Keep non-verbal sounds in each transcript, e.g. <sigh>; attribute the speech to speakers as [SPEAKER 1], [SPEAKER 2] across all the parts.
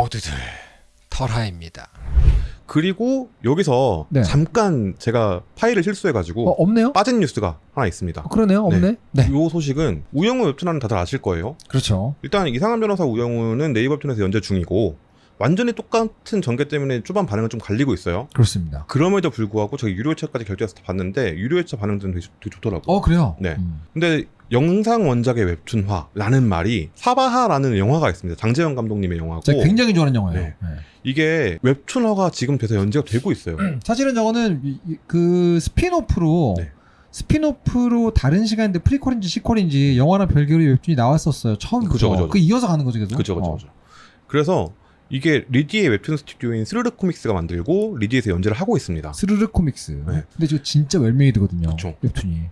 [SPEAKER 1] 모두들 털하입니다.
[SPEAKER 2] 그리고 여기서
[SPEAKER 3] 네.
[SPEAKER 2] 잠깐 제가 파일을 실수해가지고
[SPEAKER 3] 어, 없네요?
[SPEAKER 2] 빠진 뉴스가 하나 있습니다.
[SPEAKER 3] 어, 그러네요. 없네. 네.
[SPEAKER 2] 이 소식은 우영우 웹툰하는 다들 아실 거예요.
[SPEAKER 3] 그렇죠.
[SPEAKER 2] 일단 이상한 변호사 우영우는 네이버 웹툰에서 연재 중이고 완전히 똑같은 전개 때문에 초반 반응은 좀 갈리고 있어요.
[SPEAKER 3] 그렇습니다.
[SPEAKER 2] 그럼에도 불구하고 저기 유료 회차까지 결제해서 봤는데 유료 회차 반응들은 되게, 되게 좋더라고.
[SPEAKER 3] 어, 그래요?
[SPEAKER 2] 네.
[SPEAKER 3] 음.
[SPEAKER 2] 근데 영상 원작의 웹툰화라는 말이 사바하라는 영화가 있습니다. 장재현 감독님의 영화고
[SPEAKER 3] 제가 굉장히 좋아하는 영화예요.
[SPEAKER 2] 네.
[SPEAKER 3] 네.
[SPEAKER 2] 이게 웹툰화가 지금 돼서 연재가 되고 있어요. <clears throat>
[SPEAKER 3] 사실은 저거는 그 spin-off로
[SPEAKER 2] 네.
[SPEAKER 3] spin-off로 다른 시간인데 prequel인지 sequel인지 영화랑 별개로 웹툰이 나왔었어요. 처음부터.
[SPEAKER 2] 그죠, 그죠.
[SPEAKER 3] 그 이어서 가는 거죠, 계속.
[SPEAKER 2] 그죠, 그죠,
[SPEAKER 3] 어.
[SPEAKER 2] 그죠. 그래서 이게 리디의 웹툰 스튜디오인 스르르 코믹스가 만들고 리디에서 연재를 하고 있습니다.
[SPEAKER 3] 스르르 코믹스.
[SPEAKER 2] 네.
[SPEAKER 3] 근데 저 진짜 well-made거든요.
[SPEAKER 2] 그쵸.
[SPEAKER 3] 웹툰이.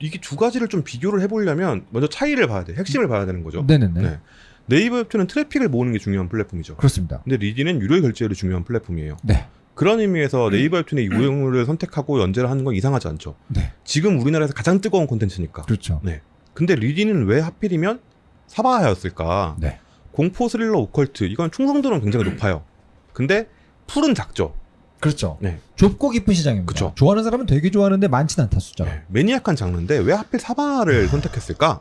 [SPEAKER 2] 이게 두 가지를 좀 비교를 해보려면 먼저 차이를 봐야 돼. 핵심을 봐야 되는 거죠.
[SPEAKER 3] 네네네.
[SPEAKER 2] 네. 네이버 웹툰은 트래픽을 모으는 게 중요한 플랫폼이죠.
[SPEAKER 3] 그렇습니다.
[SPEAKER 2] 근데 리디는 유료 결제율이 중요한 플랫폼이에요.
[SPEAKER 3] 네.
[SPEAKER 2] 그런 의미에서 네이버 웹툰의 우영우를 선택하고 연재를 하는 건 이상하지 않죠.
[SPEAKER 3] 네.
[SPEAKER 2] 지금 우리나라에서 가장 뜨거운 콘텐츠니까.
[SPEAKER 3] 그렇죠.
[SPEAKER 2] 근데 리디는 왜 하필이면 사바하였을까?
[SPEAKER 3] 네.
[SPEAKER 2] 공포 스릴러 오컬트 이건 충성도는 굉장히 높아요. 근데 pool은 작죠.
[SPEAKER 3] 그렇죠.
[SPEAKER 2] 네.
[SPEAKER 3] 좁고 깊은 시장입니다.
[SPEAKER 2] 그쵸.
[SPEAKER 3] 좋아하는 사람은 되게 좋아하는데 많진 않다 숫자가.
[SPEAKER 2] 네. maniac한 장르인데 왜 하필 사바하를 선택했을까?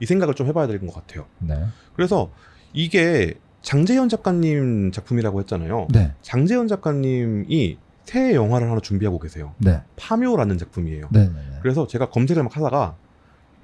[SPEAKER 2] 이 생각을 좀 해봐야 될것 같아요.
[SPEAKER 3] 네.
[SPEAKER 2] 그래서 이게 장재현 작가님 작품이라고 했잖아요.
[SPEAKER 3] 네.
[SPEAKER 2] 장재현 작가님이 새 영화를 하나 준비하고 계세요.
[SPEAKER 3] 네.
[SPEAKER 2] 파묘라는 작품이에요.
[SPEAKER 3] 네. 네. 네.
[SPEAKER 2] 그래서 제가 검색을 막 하다가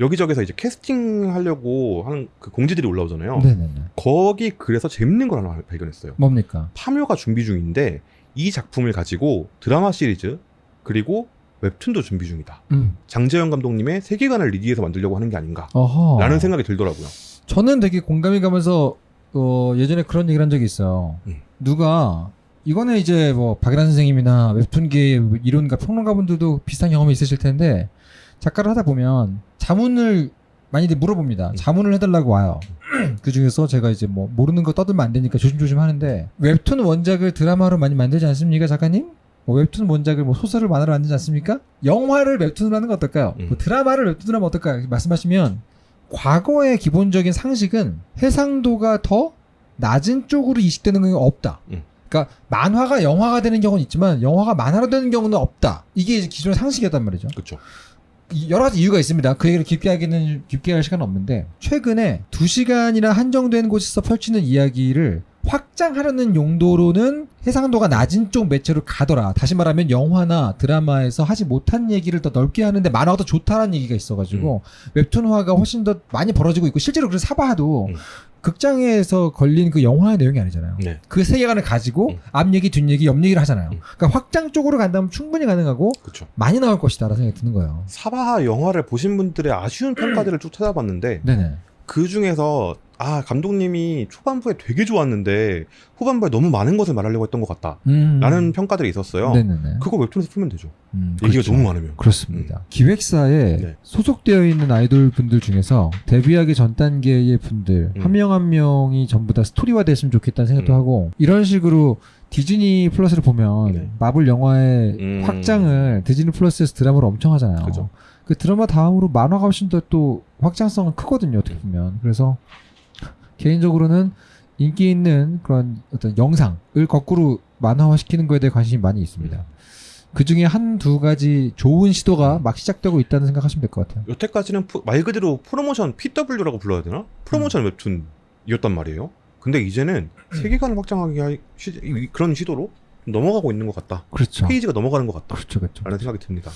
[SPEAKER 2] 여기저기서 이제 캐스팅 하려고 하는 그 공지들이 올라오잖아요.
[SPEAKER 3] 네. 네. 네.
[SPEAKER 2] 거기 그래서 재밌는 걸 하나 발견했어요.
[SPEAKER 3] 뭡니까?
[SPEAKER 2] 파묘가 준비 중인데 이 작품을 가지고 드라마 시리즈 그리고 웹툰도 준비 중이다.
[SPEAKER 3] 음.
[SPEAKER 2] 장재현 감독님의 세계관을 리디에서 만들려고 하는 게 아닌가라는
[SPEAKER 3] 어허.
[SPEAKER 2] 생각이 들더라고요.
[SPEAKER 3] 저는 되게 공감이 가면서 어, 예전에 그런 얘기를 한 적이 있어요.
[SPEAKER 2] 음.
[SPEAKER 3] 누가 이거는 이제 뭐 박일환 선생님이나 웹툰계 이론가 평론가분들도 비슷한 경험이 있으실 텐데 작가를 하다 보면 자문을 많이들 물어봅니다.
[SPEAKER 2] 음.
[SPEAKER 3] 자문을 해달라고 와요. <clears throat> 그 중에서 제가 이제 뭐 모르는 거 떠들면 안 되니까 조심조심 하는데 웹툰 원작을 드라마로 많이 만들지 않습니까, 작가님? 뭐 웹툰 원작을 뭐 소설을 만들어 만들지 않습니까? 영화를 웹툰으로 하는 건 어떨까요?
[SPEAKER 2] 음.
[SPEAKER 3] 뭐 드라마를 웹툰으로 하면 어떨까요? 말씀하시면 과거의 기본적인 상식은 해상도가 더 낮은 쪽으로 이식되는 경우가 없다.
[SPEAKER 2] 음.
[SPEAKER 3] 그러니까 만화가 영화가 되는 경우는 있지만 영화가 만화로 되는 경우는 없다. 이게 이제 기존의 상식이었단 말이죠.
[SPEAKER 2] 그렇죠.
[SPEAKER 3] 이- 여러 가지 이유가 있습니다. 그 얘기를 깊게 하기는 깊게 할 시간은 없는데 최근에 두 시간이나 한정된 곳에서 펼치는 이야기를 확장하려는 용도로는 해상도가 낮은 쪽 매체로 가더라. 다시 말하면 영화나 드라마에서 하지 못한 얘기를 더 넓게 하는데 만화가 더 좋다라는 얘기가 있어가지고 웹툰화가 훨씬 더 많이 벌어지고 있고 실제로 그래서 사바하도
[SPEAKER 2] 음.
[SPEAKER 3] 극장에서 걸린 그 영화의 내용이 아니잖아요.
[SPEAKER 2] 네.
[SPEAKER 3] 그 세계관을 가지고
[SPEAKER 2] 음.
[SPEAKER 3] 앞 얘기, 뒷 얘기, 옆 얘기를 하잖아요.
[SPEAKER 2] 음.
[SPEAKER 3] 그러니까 확장 쪽으로 간다면 충분히 가능하고
[SPEAKER 2] 그렇죠.
[SPEAKER 3] 많이 나올 것이다라는 생각이 드는 거예요.
[SPEAKER 2] 사바하 영화를 보신 분들의 아쉬운 평가들을 쭉 찾아봤는데
[SPEAKER 3] 네네.
[SPEAKER 2] 그 중에서 아 감독님이 초반부에 되게 좋았는데 후반부에 너무 많은 것을 말하려고 했던 것 같다.
[SPEAKER 3] 음.
[SPEAKER 2] 라는 평가들이 있었어요.
[SPEAKER 3] 네네네.
[SPEAKER 2] 그거 웹툰에서 풀면 되죠.
[SPEAKER 3] 음,
[SPEAKER 2] 얘기가
[SPEAKER 3] 그렇죠.
[SPEAKER 2] 너무 많으면.
[SPEAKER 3] 그렇습니다. 기획사에
[SPEAKER 2] 네.
[SPEAKER 3] 소속되어 있는 아이돌 분들 중에서 데뷔하기 전 단계의 분들
[SPEAKER 2] 음.
[SPEAKER 3] 한명한 명이 전부 다 스토리화 됐으면 좋겠다는 생각도
[SPEAKER 2] 음.
[SPEAKER 3] 하고 이런 식으로 디즈니 플러스를 보면
[SPEAKER 2] 네.
[SPEAKER 3] 마블 영화의
[SPEAKER 2] 음.
[SPEAKER 3] 확장을 디즈니 플러스에서 드라마로 엄청 하잖아요.
[SPEAKER 2] 그죠.
[SPEAKER 3] 그 드라마 다음으로 만화가 훨씬 더 또 확장성은 크거든요. 어떻게 보면 그래서 개인적으로는 인기 있는 그런 어떤 영상을 거꾸로 만화화 시키는 거에 대해 관심이 많이 있습니다. 그 중에 한 두 가지 좋은 시도가 막 시작되고 있다는 생각하시면 될 것 같아요.
[SPEAKER 2] 여태까지는 프- 말 그대로 프로모션 PW라고 불러야 되나? 프로모션
[SPEAKER 3] 음.
[SPEAKER 2] 웹툰이었단 말이에요. 근데 이제는 세계관을 확장하기 하- 시, 이- 그런 시도로 넘어가고 있는 것 같다.
[SPEAKER 3] 그렇죠.
[SPEAKER 2] 페이지가 넘어가는 것 같다.
[SPEAKER 3] 그렇죠, 그렇죠.
[SPEAKER 2] 라는 생각이 듭니다.